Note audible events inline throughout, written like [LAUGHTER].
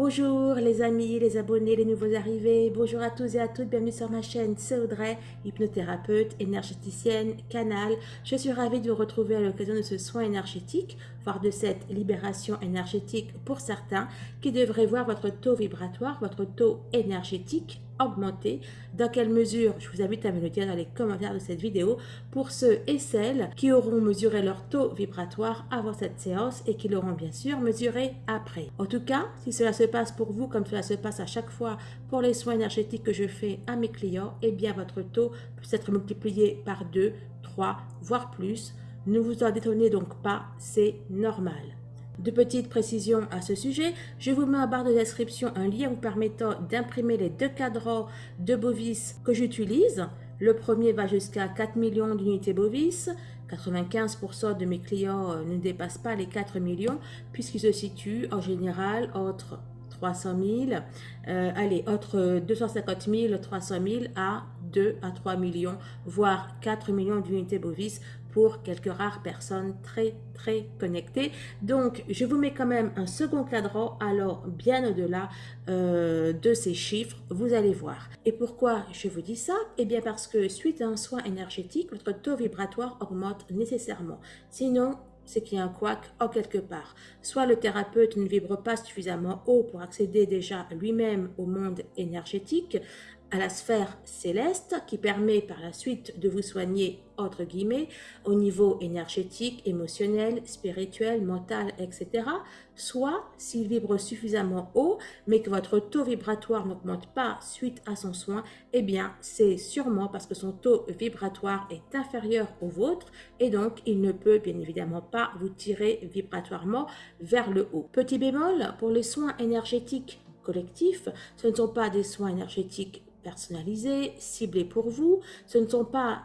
Bonjour les amis, les abonnés, les nouveaux arrivés, bonjour à tous et à toutes, bienvenue sur ma chaîne, c'est Audrey, hypnothérapeute, énergéticienne, canal. Je suis ravie de vous retrouver à l'occasion de ce soin énergétique, de cette libération énergétique pour certains qui devraient voir votre taux vibratoire, votre taux énergétique augmenter. Dans quelle mesure? Je vous invite à me le dire dans les commentaires de cette vidéo pour ceux et celles qui auront mesuré leur taux vibratoire avant cette séance et qui l'auront bien sûr mesuré après. En tout cas, si cela se passe pour vous comme cela se passe à chaque fois pour les soins énergétiques que je fais à mes clients, eh bien votre taux peut être multiplié par 2, 3, voire plus. Ne vous en détonnez donc pas, c'est normal. De petites précisions à ce sujet, je vous mets en barre de description un lien vous permettant d'imprimer les deux cadrans de Bovis que j'utilise. Le premier va jusqu'à 4 millions d'unités Bovis. 95% de mes clients euh, ne dépassent pas les 4 millions puisqu'ils se situent en général entre 300 000, euh, allez, entre 250 000, 300 000 à 2 à 3 millions, voire 4 millions d'unités bovis pour quelques rares personnes très très connectées. Donc, je vous mets quand même un second cadran, alors bien au-delà euh, de ces chiffres, vous allez voir. Et pourquoi je vous dis ça? Eh bien parce que suite à un soin énergétique, votre taux vibratoire augmente nécessairement. Sinon, c'est qu'il y a un couac en quelque part. Soit le thérapeute ne vibre pas suffisamment haut pour accéder déjà lui-même au monde énergétique, à la sphère céleste qui permet par la suite de vous soigner entre guillemets au niveau énergétique, émotionnel, spirituel, mental, etc. Soit s'il vibre suffisamment haut mais que votre taux vibratoire n'augmente pas suite à son soin, eh bien c'est sûrement parce que son taux vibratoire est inférieur au vôtre et donc il ne peut bien évidemment pas vous tirer vibratoirement vers le haut. Petit bémol, pour les soins énergétiques collectifs, ce ne sont pas des soins énergétiques personnalisés, ciblés pour vous. Ce ne sont pas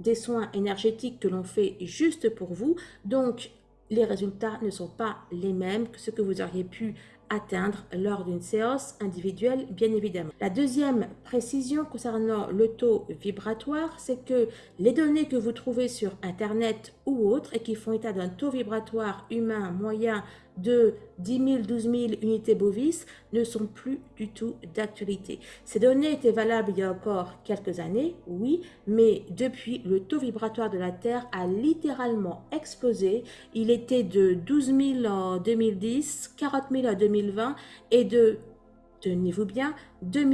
des soins énergétiques que l'on fait juste pour vous. Donc, les résultats ne sont pas les mêmes que ce que vous auriez pu atteindre lors d'une séance individuelle, bien évidemment. La deuxième précision concernant le taux vibratoire, c'est que les données que vous trouvez sur Internet ou autres et qui font état d'un taux vibratoire humain moyen de 10 000, 12 000 unités bovis ne sont plus du tout d'actualité. Ces données étaient valables il y a encore quelques années, oui, mais depuis, le taux vibratoire de la Terre a littéralement explosé. Il était de 12 000 en 2010, 40 000 en 2020 et de tenez-vous bien, 2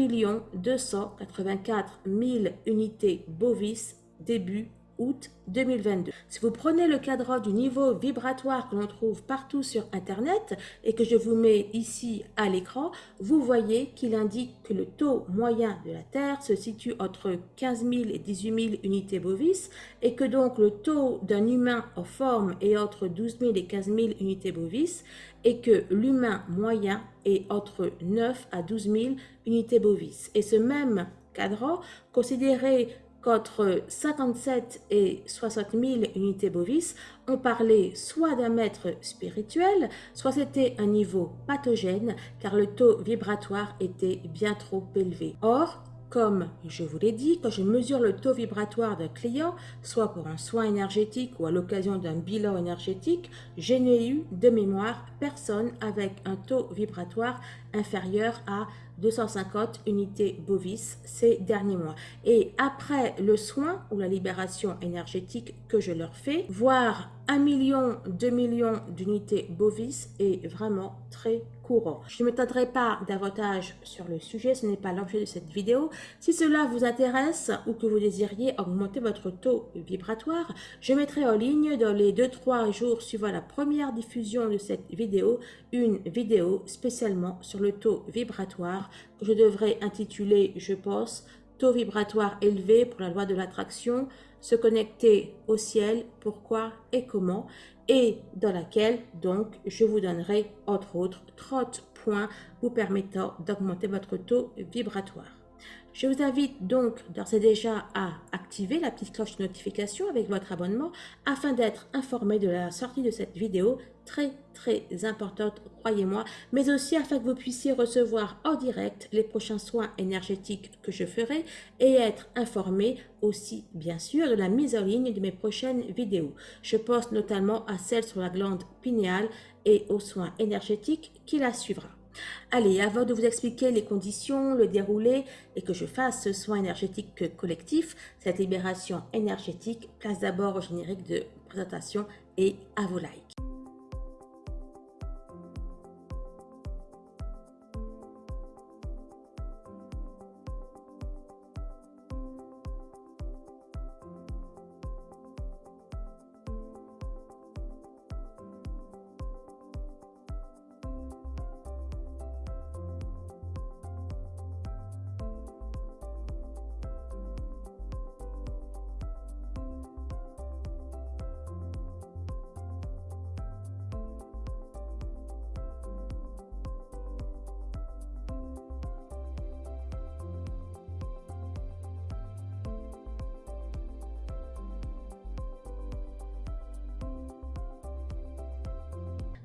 284 000 unités bovis début août 2022. Si vous prenez le cadre du niveau vibratoire que l'on trouve partout sur Internet et que je vous mets ici à l'écran, vous voyez qu'il indique que le taux moyen de la Terre se situe entre 15 000 et 18 000 unités bovis et que donc le taux d'un humain en forme est entre 12 000 et 15 000 unités bovis et que l'humain moyen est entre 9 à 12 000 unités bovis. Et ce même cadran, considéré qu'entre 57 et 60 000 unités bovis, on parlait soit d'un maître spirituel, soit c'était un niveau pathogène, car le taux vibratoire était bien trop élevé. Or, comme je vous l'ai dit, quand je mesure le taux vibratoire d'un client, soit pour un soin énergétique ou à l'occasion d'un bilan énergétique, je n'ai eu de mémoire personne avec un taux vibratoire inférieur à 250 unités bovis ces derniers mois. Et après le soin ou la libération énergétique que je leur fais, voir 1 million, 2 millions d'unités bovis est vraiment très Je ne m'étendrai pas davantage sur le sujet, ce n'est pas l'objet de cette vidéo. Si cela vous intéresse ou que vous désiriez augmenter votre taux vibratoire, je mettrai en ligne dans les 2-3 jours suivant la première diffusion de cette vidéo, une vidéo spécialement sur le taux vibratoire que je devrais intituler, je pense, taux vibratoire élevé pour la loi de l'attraction, se connecter au ciel, pourquoi et comment, et dans laquelle donc je vous donnerai entre autres 30 points vous permettant d'augmenter votre taux vibratoire. Je vous invite donc d'ores et déjà à activer la petite cloche de notification avec votre abonnement afin d'être informé de la sortie de cette vidéo très très importante, croyez-moi, mais aussi afin que vous puissiez recevoir en direct les prochains soins énergétiques que je ferai et être informé aussi bien sûr de la mise en ligne de mes prochaines vidéos. Je pense notamment à celle sur la glande pinéale et aux soins énergétiques qui la suivra. Allez, avant de vous expliquer les conditions, le déroulé et que je fasse ce soin énergétique collectif, cette libération énergétique, place d'abord au générique de présentation et à vos likes.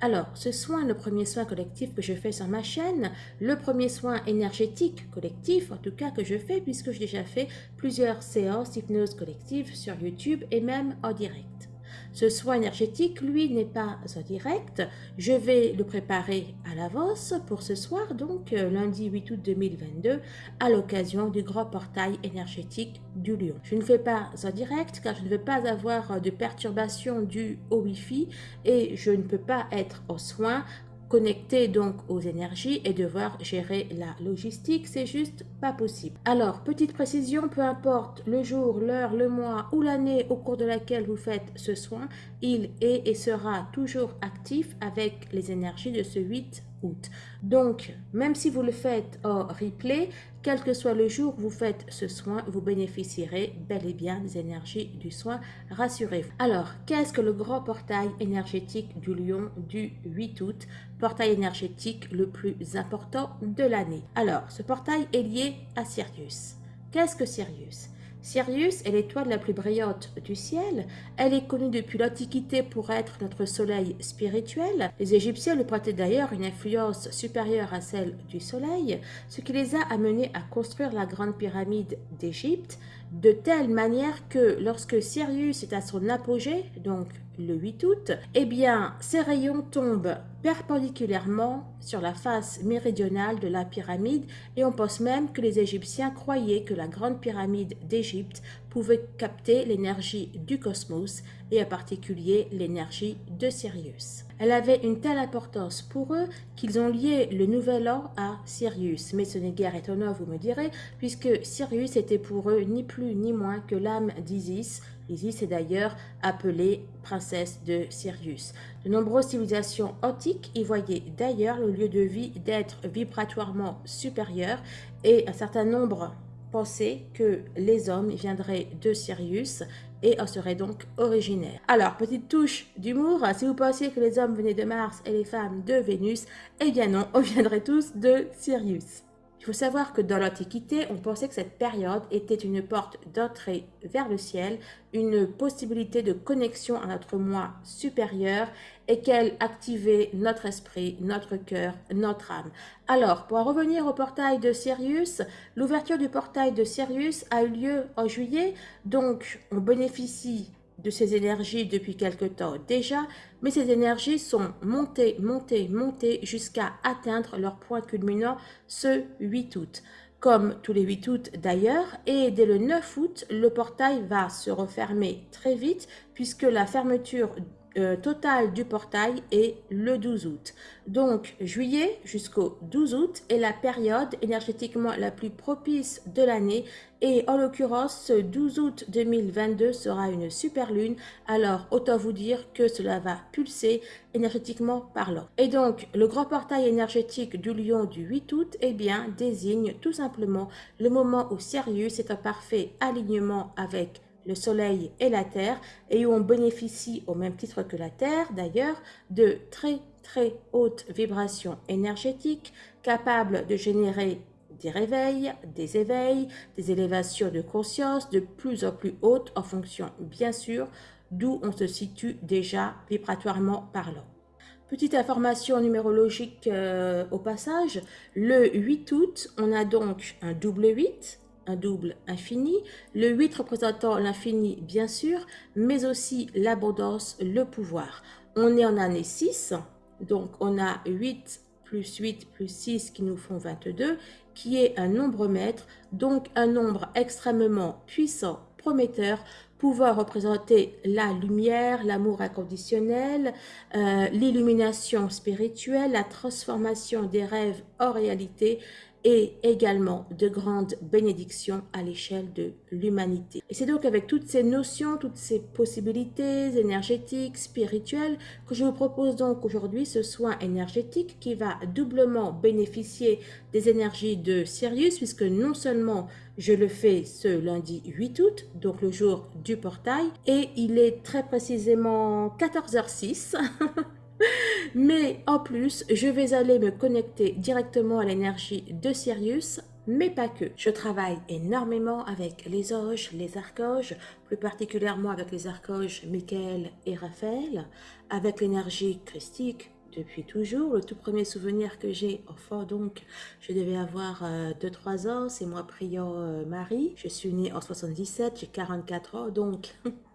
Alors, ce soin, le premier soin collectif que je fais sur ma chaîne, le premier soin énergétique collectif, en tout cas que je fais, puisque j'ai déjà fait plusieurs séances d'hypnose collective sur YouTube et même en direct. Ce soin énergétique, lui, n'est pas en direct. Je vais le préparer à l'avance pour ce soir, donc euh, lundi 8 août 2022, à l'occasion du grand portail énergétique du Lion. Je ne fais pas en direct car je ne veux pas avoir de perturbations dues au Wi-Fi et je ne peux pas être au soin connecter donc aux énergies et devoir gérer la logistique, c'est juste pas possible. Alors, petite précision, peu importe le jour, l'heure, le mois ou l'année au cours de laquelle vous faites ce soin, il est et sera toujours actif avec les énergies de ce 8 donc, même si vous le faites en replay, quel que soit le jour où vous faites ce soin, vous bénéficierez bel et bien des énergies du soin, rassurez-vous. Alors, qu'est-ce que le grand portail énergétique du lion du 8 août? Portail énergétique le plus important de l'année. Alors, ce portail est lié à Sirius. Qu'est-ce que Sirius? Sirius est l'étoile la plus brillante du ciel. Elle est connue depuis l'Antiquité pour être notre soleil spirituel. Les Égyptiens lui prêtaient d'ailleurs une influence supérieure à celle du soleil, ce qui les a amenés à construire la grande pyramide d'Égypte, de telle manière que lorsque Sirius est à son apogée, donc le 8 août, eh bien, ces rayons tombent perpendiculairement sur la face méridionale de la pyramide et on pense même que les Égyptiens croyaient que la grande pyramide d'Égypte pouvait capter l'énergie du cosmos et en particulier l'énergie de Sirius. Elle avait une telle importance pour eux qu'ils ont lié le nouvel an à Sirius. Mais ce n'est guère étonnant, vous me direz, puisque Sirius était pour eux ni plus ni moins que l'âme d'Isis, Isis est d'ailleurs appelée princesse de Sirius. De nombreuses civilisations antiques y voyaient d'ailleurs le lieu de vie d'être vibratoirement supérieur et un certain nombre pensaient que les hommes viendraient de Sirius et en seraient donc originaires. Alors, petite touche d'humour, si vous pensiez que les hommes venaient de Mars et les femmes de Vénus, eh bien non, on viendrait tous de Sirius. Il faut savoir que dans l'Antiquité, on pensait que cette période était une porte d'entrée vers le ciel, une possibilité de connexion à notre moi supérieur et qu'elle activait notre esprit, notre cœur, notre âme. Alors, pour revenir au portail de Sirius, l'ouverture du portail de Sirius a eu lieu en juillet, donc on bénéficie de ces énergies depuis quelque temps déjà, mais ces énergies sont montées, montées, montées jusqu'à atteindre leur point culminant ce 8 août. Comme tous les 8 août d'ailleurs, et dès le 9 août, le portail va se refermer très vite puisque la fermeture euh, total du portail est le 12 août. Donc, juillet jusqu'au 12 août est la période énergétiquement la plus propice de l'année et en l'occurrence, ce 12 août 2022 sera une super lune, alors autant vous dire que cela va pulser énergétiquement parlant. Et donc, le grand portail énergétique du lion du 8 août, eh bien, désigne tout simplement le moment où Sirius est en parfait alignement avec le Soleil et la Terre, et où on bénéficie, au même titre que la Terre d'ailleurs, de très très hautes vibrations énergétiques capables de générer des réveils, des éveils, des élévations de conscience de plus en plus hautes en fonction bien sûr d'où on se situe déjà vibratoirement parlant. Petite information numérologique euh, au passage, le 8 août, on a donc un double 8, double infini, le 8 représentant l'infini bien sûr, mais aussi l'abondance, le pouvoir. On est en année 6, donc on a 8 plus 8 plus 6 qui nous font 22, qui est un nombre maître, donc un nombre extrêmement puissant, prometteur, pouvant représenter la lumière, l'amour inconditionnel, euh, l'illumination spirituelle, la transformation des rêves en réalité, et également de grandes bénédictions à l'échelle de l'humanité. Et c'est donc avec toutes ces notions, toutes ces possibilités énergétiques, spirituelles, que je vous propose donc aujourd'hui ce soin énergétique qui va doublement bénéficier des énergies de Sirius, puisque non seulement je le fais ce lundi 8 août, donc le jour du portail, et il est très précisément 14h06. [LAUGHS] [LAUGHS] Mais en plus, je vais aller me connecter directement à l'énergie de Sirius, mais pas que. Je travaille énormément avec les anges, les archanges, plus particulièrement avec les archanges Michael et Raphaël, avec l'énergie christique depuis toujours. Le tout premier souvenir que j'ai, enfin donc, je devais avoir 2-3 euh, ans, c'est moi priant euh, Marie. Je suis née en 77, j'ai 44 ans, donc [LAUGHS]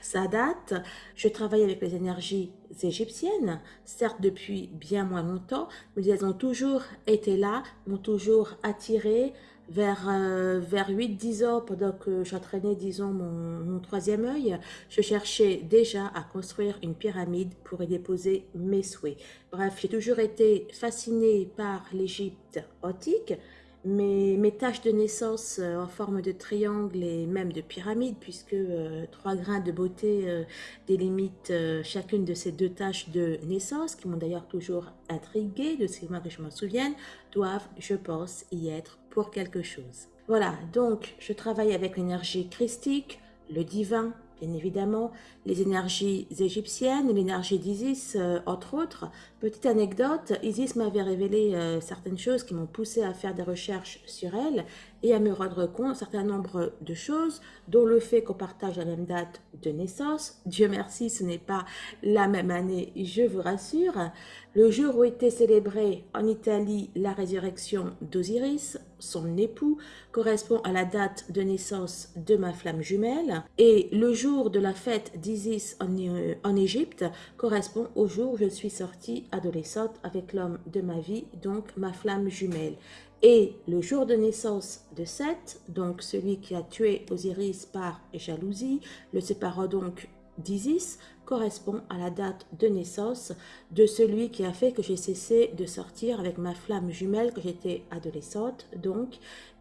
ça date. Je travaille avec les énergies égyptiennes, certes depuis bien moins longtemps, mais elles ont toujours été là, m'ont toujours attiré vers, euh, vers 8-10 ans, pendant que j'entraînais, disons, mon, mon, troisième œil, je cherchais déjà à construire une pyramide pour y déposer mes souhaits. Bref, j'ai toujours été fascinée par l'Égypte antique, mes, mes taches de naissance euh, en forme de triangle et même de pyramide, puisque euh, trois grains de beauté euh, délimitent chacune de ces deux taches de naissance, qui m'ont d'ailleurs toujours intriguée, de ce que je m'en souvienne, doivent, je pense, y être pour quelque chose. Voilà, donc je travaille avec l'énergie christique, le divin, bien évidemment, les énergies égyptiennes, l'énergie d'Isis, euh, entre autres. Petite anecdote, Isis m'avait révélé euh, certaines choses qui m'ont poussé à faire des recherches sur elle et à me rendre compte d'un certain nombre de choses, dont le fait qu'on partage la même date de naissance. Dieu merci, ce n'est pas la même année, je vous rassure. Le jour où était célébrée en Italie la résurrection d'Osiris, son époux, correspond à la date de naissance de ma flamme jumelle. Et le jour de la fête d'Isis en, euh, Égypte correspond au jour où je suis sortie adolescente avec l'homme de ma vie, donc ma flamme jumelle. Et le jour de naissance de Seth, donc celui qui a tué Osiris par jalousie, le séparant donc d'Isis, correspond à la date de naissance de celui qui a fait que j'ai cessé de sortir avec ma flamme jumelle que j'étais adolescente, donc,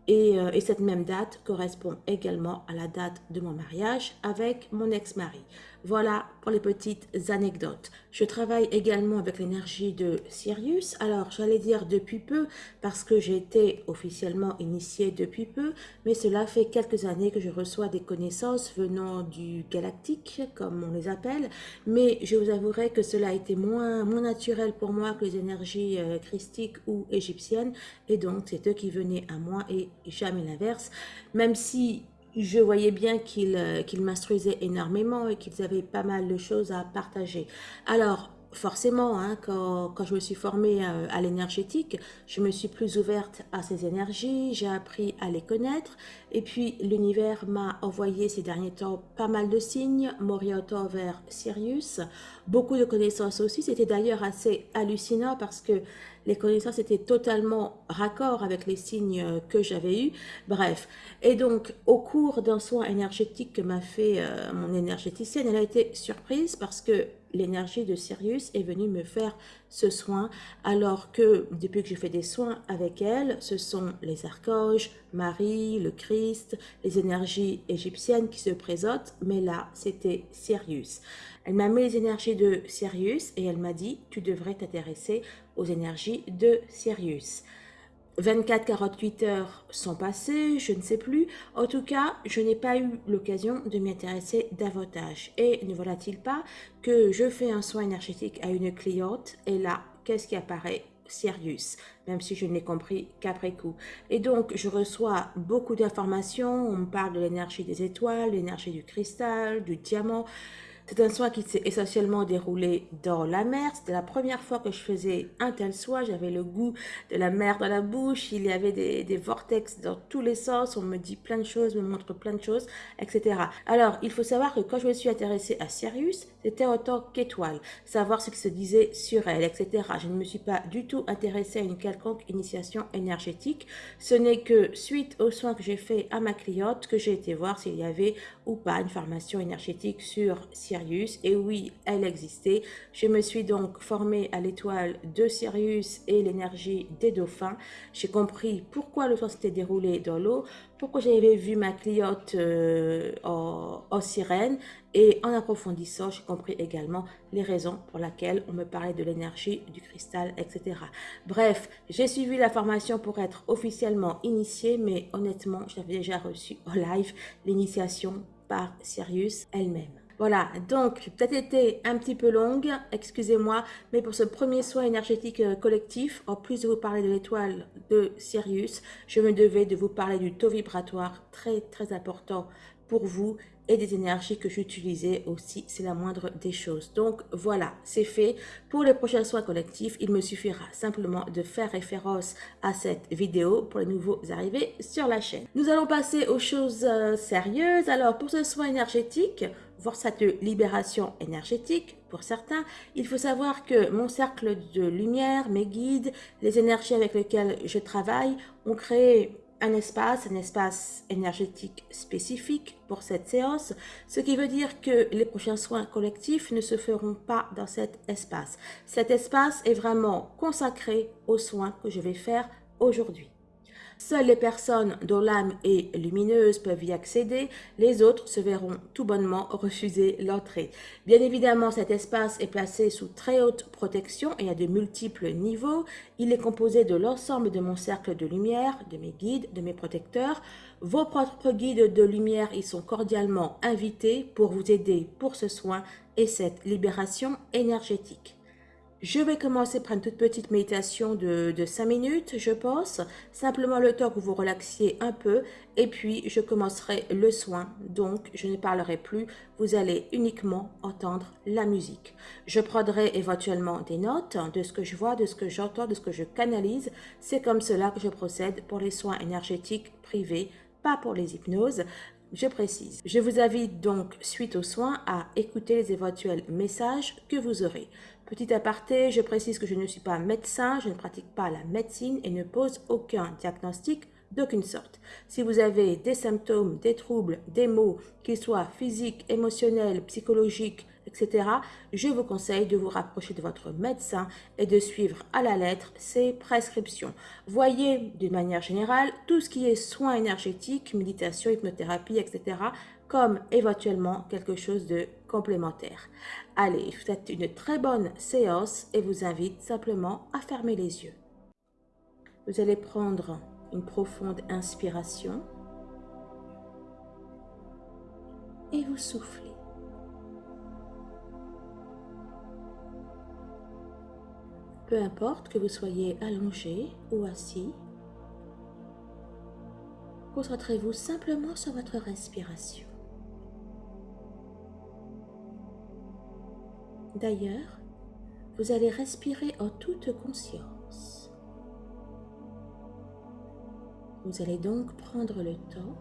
et, euh, et, cette même date correspond également à la date de mon mariage avec mon ex-mari. Voilà pour les petites anecdotes. Je travaille également avec l'énergie de Sirius. Alors, j'allais dire depuis peu, parce que j'ai été officiellement initiée depuis peu, mais cela fait quelques années que je reçois des connaissances venant du galactique, comme on les appelle, mais je vous avouerai que cela a été moins, naturel pour moi que les énergies euh, christiques ou égyptiennes, et donc c'est eux qui venaient à moi et jamais l'inverse, même si je voyais bien qu'ils euh, m'instruisaient énormément et qu'ils avaient pas mal de choses à partager. Alors, forcément, hein, quand, je me suis formée euh, à, l'énergétique, je me suis plus ouverte à ces énergies, j'ai appris à les connaître, et puis l'univers m'a envoyé ces derniers temps pas mal de signes, m'orientant vers Sirius, beaucoup de connaissances aussi, c'était d'ailleurs assez hallucinant parce que les connaissances étaient totalement raccord avec les signes que j'avais eus. Bref, et donc au cours d'un soin énergétique que m'a fait euh, mon énergéticienne, elle a été surprise parce que l'énergie de Sirius est venue me faire ce soin, alors que depuis que je fais des soins avec elle, ce sont les archanges, Marie, le Christ, les énergies égyptiennes qui se présentent, mais là, c'était Sirius. Elle m'a mis les énergies de Sirius et elle m'a dit, tu devrais t'intéresser aux énergies de Sirius. 24-48 heures sont passées, je ne sais plus. En tout cas, je n'ai pas eu l'occasion de m'y intéresser davantage. Et ne voilà-t-il pas que je fais un soin énergétique à une cliente et là, qu'est-ce qui apparaît? Sirius, même si je ne l'ai compris qu'après coup. Et donc, je reçois beaucoup d'informations. On me parle de l'énergie des étoiles, l'énergie du cristal, du diamant. C'est un soin qui s'est essentiellement déroulé dans la mer. C'était la première fois que je faisais un tel soin. J'avais le goût de la mer dans la bouche. Il y avait des, vortex dans tous les sens. On me dit plein de choses, me montre plein de choses, etc. Alors, il faut savoir que quand je me suis intéressée à Sirius, c'était en tant qu'étoile. Savoir ce qui se disait sur elle, etc. Je ne me suis pas du tout intéressée à une quelconque initiation énergétique. Ce n'est que suite aux soins que j'ai fait à ma cliente que j'ai été voir s'il y avait ou pas une formation énergétique sur Sirius. Et oui, elle existait. Je me suis donc formée à l'étoile de Sirius et l'énergie des dauphins. J'ai compris pourquoi le soin s'était déroulé dans l'eau, pourquoi j'avais vu ma cliente euh, en, en, sirène et en approfondissant, j'ai compris également les raisons pour lesquelles on me parlait de l'énergie, du cristal, etc. Bref, j'ai suivi la formation pour être officiellement initiée, mais honnêtement, j'avais déjà reçu en live l'initiation par Sirius elle-même. Voilà, donc peut-être été un petit peu longue, excusez-moi, mais pour ce premier soin énergétique euh, collectif, en plus de vous parler de l'étoile de Sirius, je me devais de vous parler du taux vibratoire très très important pour vous et des énergies que j'utilisais aussi, c'est la moindre des choses. Donc voilà, c'est fait. Pour les prochains soins collectifs, il me suffira simplement de faire référence à cette vidéo pour les nouveaux arrivés sur la chaîne. Nous allons passer aux choses euh, sérieuses. Alors pour ce soin énergétique, voir cette libération énergétique, pour certains, il faut savoir que mon cercle de lumière, mes guides, les énergies avec lesquelles je travaille ont créé un espace, un espace énergétique spécifique pour cette séance, ce qui veut dire que les prochains soins collectifs ne se feront pas dans cet espace. Cet espace est vraiment consacré aux soins que je vais faire aujourd'hui. Seules les personnes dont l'âme est lumineuse peuvent y accéder, les autres se verront tout bonnement refuser l'entrée. Bien évidemment, cet espace est placé sous très haute protection et à de multiples niveaux. Il est composé de l'ensemble de mon cercle de lumière, de mes guides, de mes protecteurs. Vos propres guides de lumière y sont cordialement invités pour vous aider pour ce soin et cette libération énergétique. Je vais commencer par une toute petite méditation de, de 5 minutes, je pense. Simplement le temps que vous relaxiez un peu. Et puis, je commencerai le soin. Donc, je ne parlerai plus. Vous allez uniquement entendre la musique. Je prendrai éventuellement des notes de ce que je vois, de ce que j'entends, de ce que je canalise. C'est comme cela que je procède pour les soins énergétiques privés, pas pour les hypnoses. Je précise. Je vous invite donc, suite aux soins, à écouter les éventuels messages que vous aurez. Petit aparté, je précise que je ne suis pas médecin, je ne pratique pas la médecine et ne pose aucun diagnostic d'aucune sorte. Si vous avez des symptômes, des troubles, des maux, qu'ils soient physiques, émotionnels, psychologiques, etc., je vous conseille de vous rapprocher de votre médecin et de suivre à la lettre ses prescriptions. Voyez, d'une manière générale, tout ce qui est soins énergétiques, méditation, hypnothérapie, etc., comme éventuellement quelque chose de complémentaire. Allez, souhaite une très bonne séance et vous invite simplement à fermer les yeux. Vous allez prendre une profonde inspiration et vous soufflez. Peu importe que vous soyez allongé ou assis, concentrez-vous simplement sur votre respiration. D'ailleurs, vous allez respirer en toute conscience. Vous allez donc prendre le temps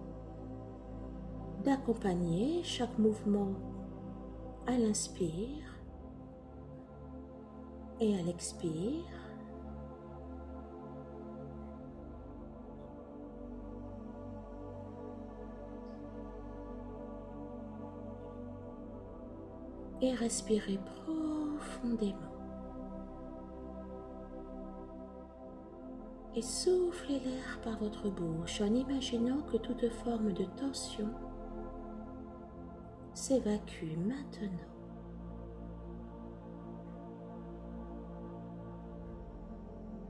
d'accompagner chaque mouvement à l'inspire et à l'expire. Et respirez profondément. Et soufflez l'air par votre bouche en imaginant que toute forme de tension s'évacue maintenant.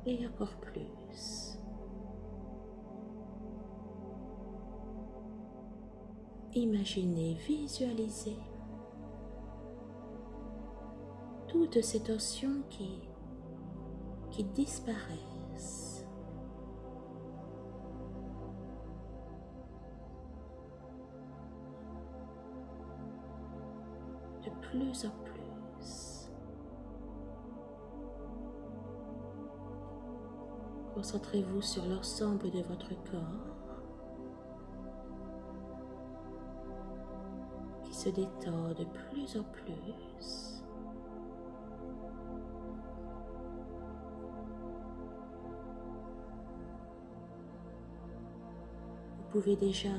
Et encore plus. Imaginez, visualisez toutes ces tensions qui, disparaissent. De plus en plus. Concentrez-vous sur l'ensemble de votre corps qui se détend de plus en plus. Pouvez déjà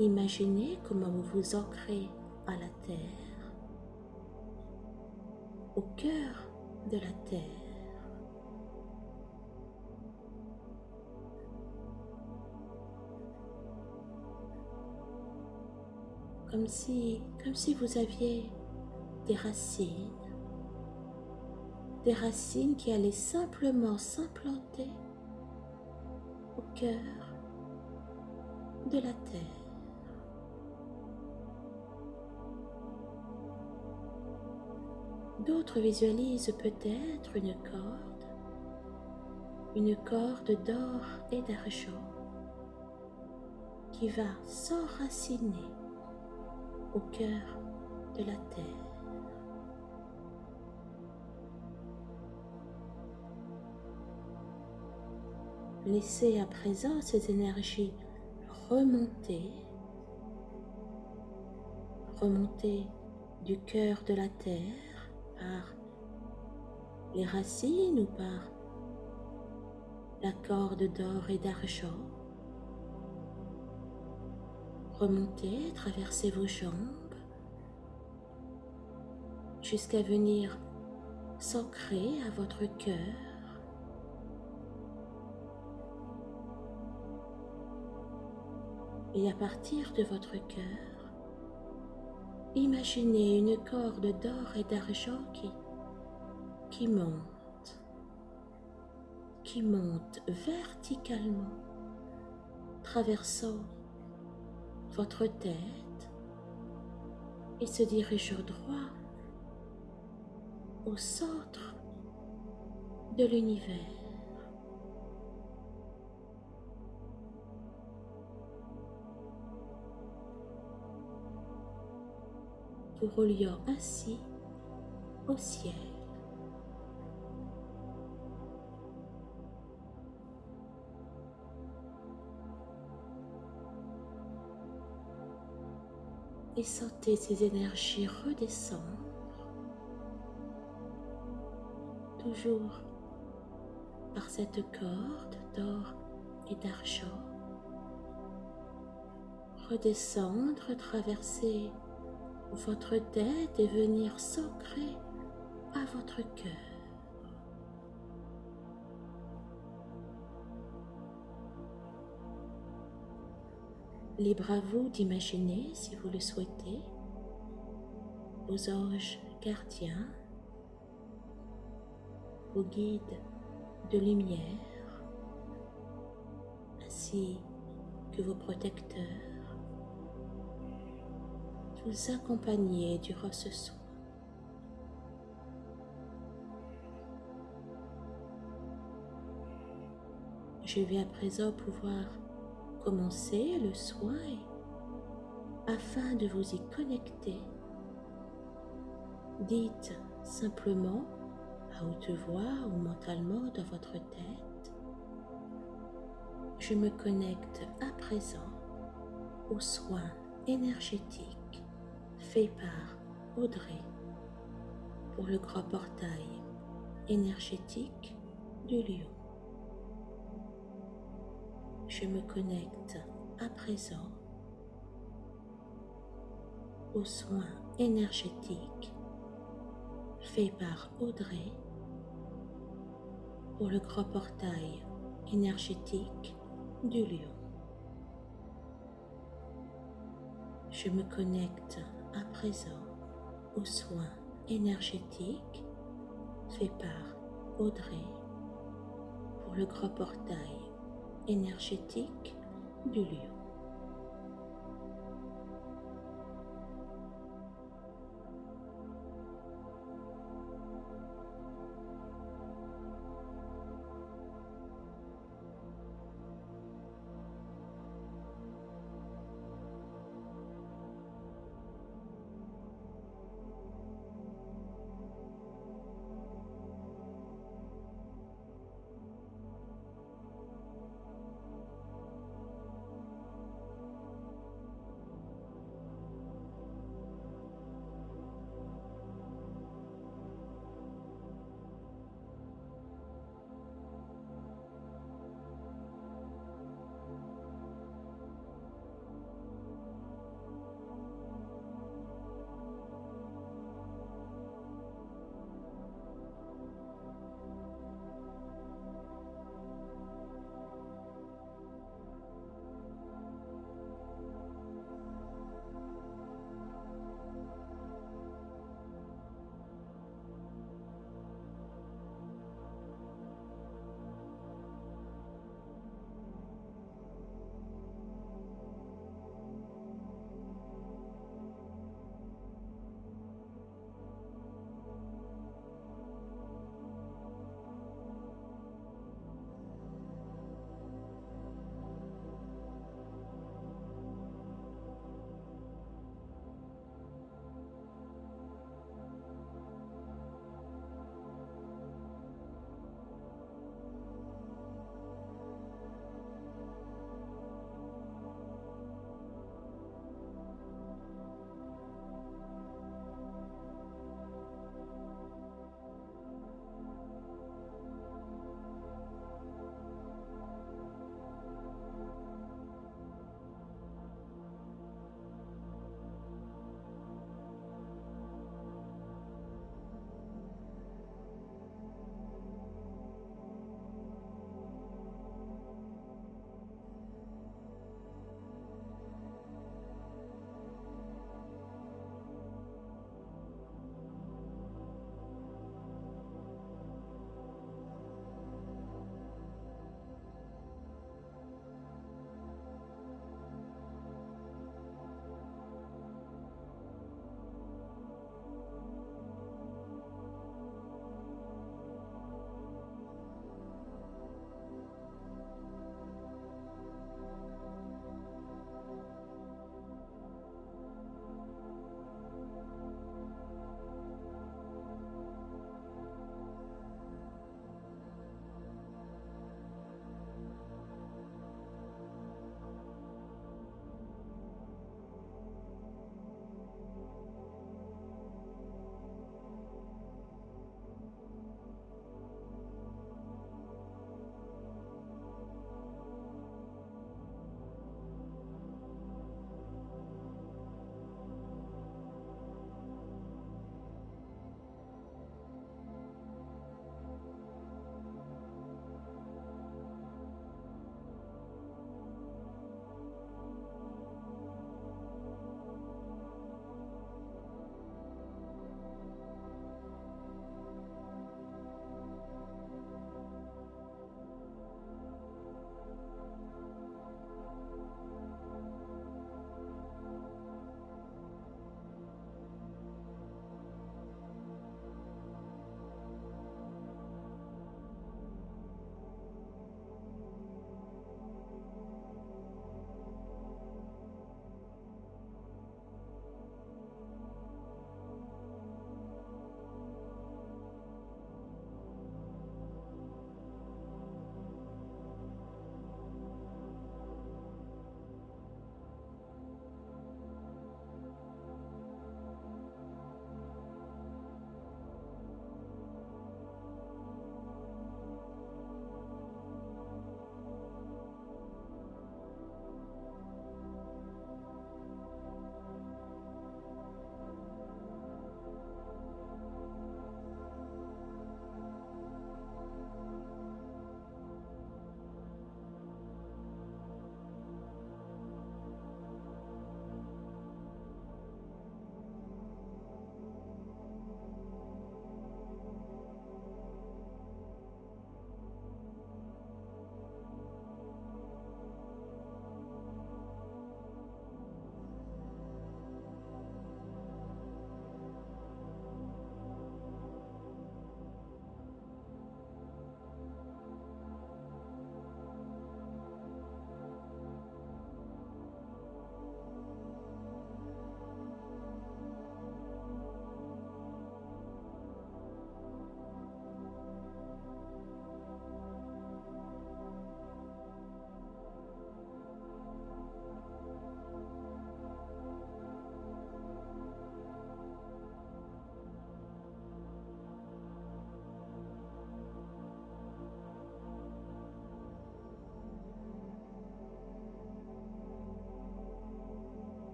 imaginer comment vous vous ancrez à la terre, au cœur de la terre. Comme si, comme si vous aviez des racines, des racines qui allaient simplement s'implanter au cœur de la terre. D'autres visualisent peut-être une corde, une corde d'or et d'argent qui va s'enraciner au cœur de la terre. Laissez à présent ces énergies remonter, remonter du cœur de la terre par les racines ou par la corde d'or et d'argent. Remontez, traversez vos jambes jusqu'à venir s'ancrer à votre cœur Et à partir de votre cœur, imaginez une corde d'or et d'argent qui, monte, qui monte verticalement, traversant votre tête et se dirige droit au centre de l'univers. Vous reliant ainsi au ciel. Et sentez ces énergies redescendre, toujours par cette corde d'or et d'argent, redescendre, traverser votre tête et venir s'ancrer à votre cœur. Libre à vous d'imaginer, si vous le souhaitez, vos anges gardiens, vos guides de lumière, ainsi que vos protecteurs vous accompagner durant ce soin. Je vais à présent pouvoir commencer le soin afin de vous y connecter. Dites simplement à haute voix ou mentalement dans votre tête, je me connecte à présent au soin énergétique fait par Audrey pour le grand portail énergétique du lion. Je me connecte à présent aux soins énergétiques faits par Audrey pour le grand portail énergétique du lion. Je me connecte à présent aux soins énergétiques faits par Audrey pour le grand portail énergétique du lieu.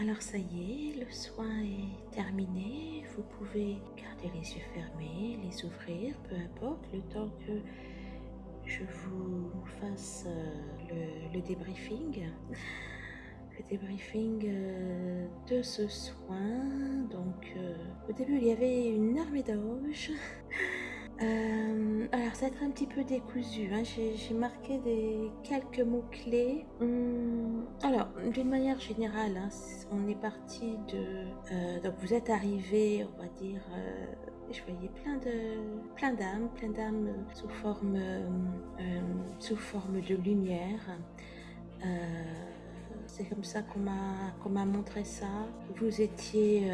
Alors ça y est, le soin est terminé. Vous pouvez garder les yeux fermés, les ouvrir, peu importe, le temps que je vous fasse euh, le, débriefing. Le débriefing euh, de ce soin. Donc euh, au début il y avait une armée d'anges. Euh, alors, ça va être un petit peu décousu. Hein. J'ai marqué des, quelques mots-clés. Hum, alors, d'une manière générale, hein, on est parti de... Euh, donc, vous êtes arrivé, on va dire... Euh, je voyais plein de plein d'âmes, plein d'âmes sous forme sous forme de lumière. C'est comme ça qu'on m'a qu'on m'a montré ça. Vous étiez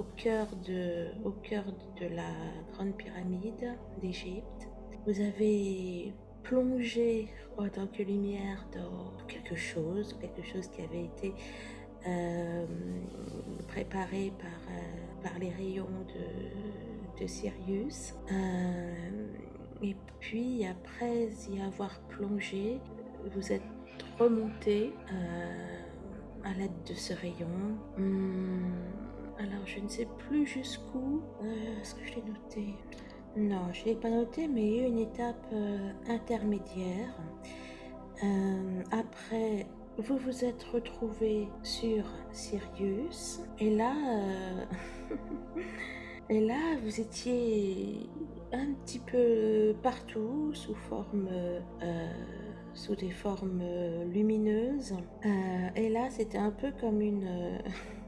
au cœur de, au cœur de la grande pyramide d'Égypte. Vous avez plongé en tant que lumière dans quelque chose, quelque chose qui avait été euh, préparé par, euh, par les rayons de, de Sirius. Euh, et puis après y avoir plongé, vous êtes remonté à l'aide de ce rayon. Hum, alors, je ne sais plus jusqu'où. Euh, est-ce que je l'ai noté? Non, je ne l'ai pas noté, mais il y a eu une étape euh, intermédiaire. Euh, après, vous vous êtes retrouvé sur Sirius. Et là, [LAUGHS] et là, vous étiez un petit peu partout sous forme sous des formes lumineuses. et là, c'était un peu comme une, [LAUGHS]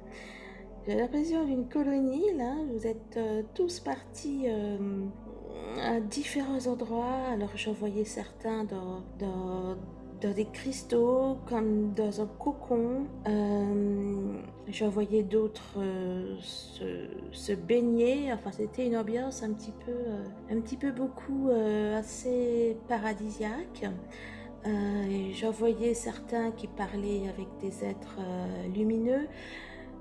j'ai l'impression d'une colonie, là. Vous êtes euh, tous partis euh, à différents endroits. Alors, j'en voyais certains dans, dans, dans, des cristaux, comme dans un cocon. Euh, j'en voyais d'autres se, se, baigner. Enfin, c'était une ambiance un petit peu, un petit peu beaucoup assez paradisiaque. j'en voyais certains qui parlaient avec des êtres lumineux.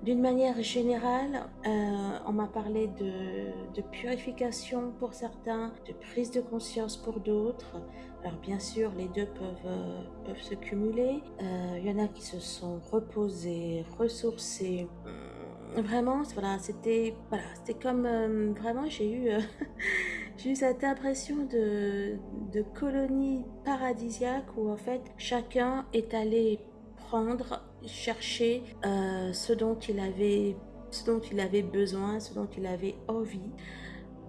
D'une manière générale, euh, on m'a parlé de, purification pour certains, de prise de conscience pour d'autres. Alors bien sûr, les deux peuvent, euh, se cumuler. Euh, il y en a qui se sont reposés, ressourcés. Vraiment, voilà, c'était voilà, comme vraiment, j'ai eu [LAUGHS] eu cette impression de, de colonie paradisiaque où en fait chacun est allé chercher euh, ce dont il avait ce dont il avait besoin, ce dont il avait envie.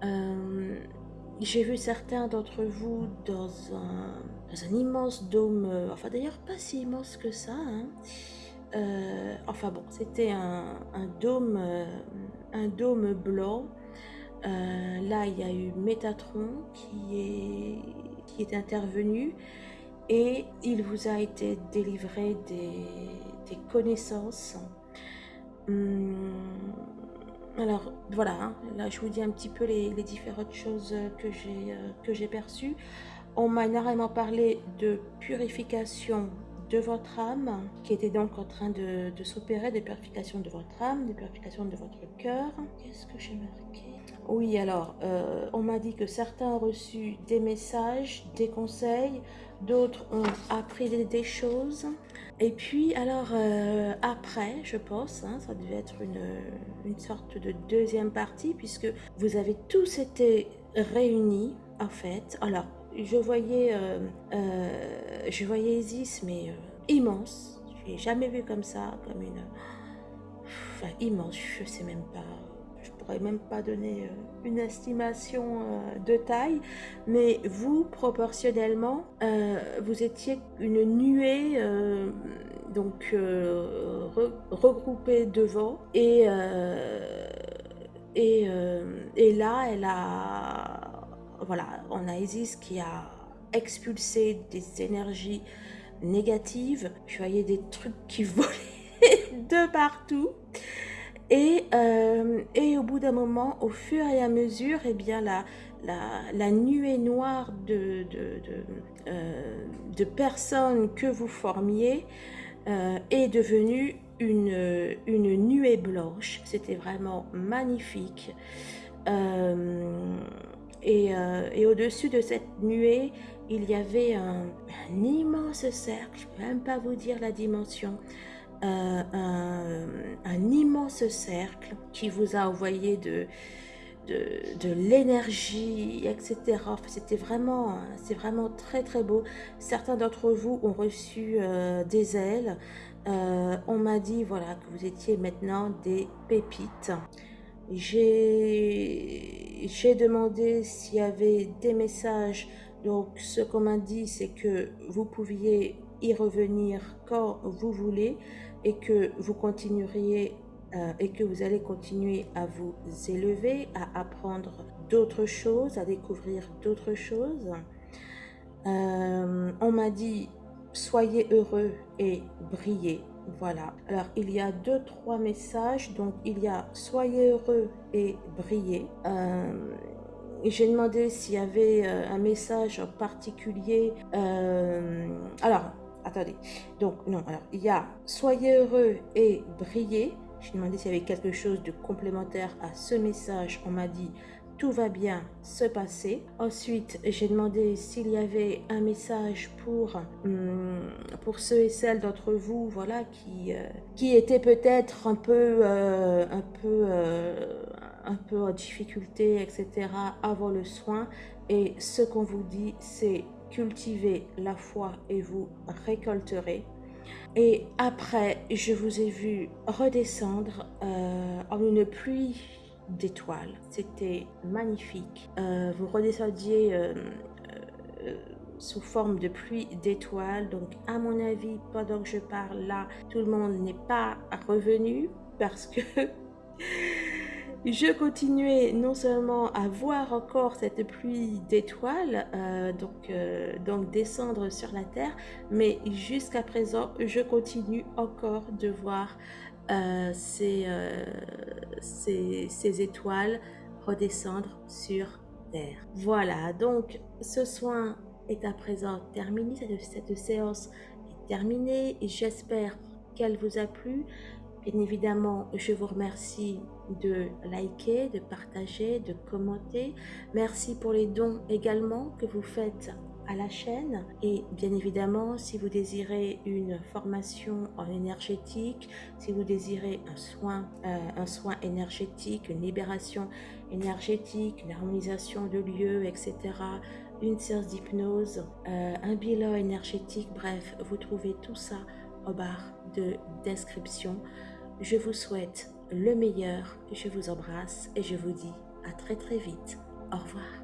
Euh, j'ai vu certains d'entre vous dans un, dans un, immense dôme, euh, enfin d'ailleurs pas si immense que ça. Hein. enfin bon, c'était un, un, dôme, un dôme blanc. là, il y a eu Métatron qui est, qui est intervenu et il vous a été délivré des, connaissances. Hum, alors voilà, hein, là je vous dis un petit peu les, différentes choses que j'ai euh, perçues. On m'a énormément parlé de purification de votre âme, qui était donc en train de, s'opérer, de purification de votre âme, de purification de votre cœur. Qu'est-ce que j'ai marqué? Oui, alors, euh, on m'a dit que certains ont reçu des messages, des conseils, d'autres ont appris des, choses. Et puis, alors, euh, après, je pense, hein, ça devait être une, sorte de deuxième partie, puisque vous avez tous été réunis, en fait. Alors, je voyais, euh, euh, je voyais Isis, mais immense. Je l'ai jamais vu comme ça, comme une... Enfin, immense, je sais même pas pourrais même pas donner euh, une estimation euh, de taille, mais vous, proportionnellement, euh, vous étiez une nuée donc regroupée devant et, et, là, elle a, voilà, on a Isis qui a expulsé des énergies négatives. Je voyais des trucs qui [LAUGHS] volaient de partout. Et, euh, et au bout d'un moment, au fur et à mesure, eh bien, la, nuée noire euh, de, personnes que vous formiez euh, est devenue une, nuée blanche. C'était vraiment magnifique. et, au-dessus de cette nuée, il y avait un immense cercle, je ne peux même pas vous dire la dimension, un, immense cercle qui vous a envoyé de, de, l'énergie, etc. C'était vraiment, c'est vraiment très très beau. Certains d'entre vous ont reçu des ailes. on m'a dit voilà que vous étiez maintenant des pépites. J'ai demandé s'il y avait des messages. Donc, ce qu'on m'a dit, c'est que vous pouviez y revenir quand vous voulez et que vous continueriez euh, et que vous allez continuer à vous élever, à apprendre d'autres choses, à découvrir d'autres choses. Euh, on m'a dit soyez heureux et brillez. Voilà. Alors, il y a deux, trois messages. Donc, il y a soyez heureux et brillez. Euh, j'ai demandé s'il y avait un message particulier. Alors, attendez. Donc, non. Alors, il y a soyez heureux et brillez. J'ai demandé s'il y avait quelque chose de complémentaire à ce message. On m'a dit tout va bien se passer. Ensuite, j'ai demandé s'il y avait un message pour, hum, pour ceux et celles d'entre vous voilà, qui, euh, qui étaient peut-être un peu, euh, un, peu, euh, un peu en difficulté, etc. avant le soin. Et ce qu'on vous dit, c'est cultiver la foi et vous récolterez. Et après, je vous ai vu redescendre en une pluie d'étoiles. C'était magnifique. Euh, vous redescendiez euh, euh, sous forme de pluie d'étoiles. Donc, à mon avis, pendant que je parle là, tout le monde n'est pas revenu parce que [LAUGHS] je continuais non seulement à voir encore cette pluie d'étoiles, donc, donc descendre sur la terre, mais jusqu'à présent, je continue encore de voir euh, euh, ces, étoiles redescendre sur Terre. Voilà, donc ce soin est à présent terminé, cette, cette séance est terminée j'espère qu'elle vous a plu. Bien évidemment, je vous remercie de liker, de partager, de commenter. Merci pour les dons également que vous faites à la chaîne et bien évidemment si vous désirez une formation en énergétique si vous désirez un soin euh, un soin énergétique une libération énergétique une harmonisation de lieux etc une séance d'hypnose euh, un bilan énergétique bref vous trouvez tout ça au barre de description je vous souhaite le meilleur. Je vous embrasse et je vous dis à très très vite. Au revoir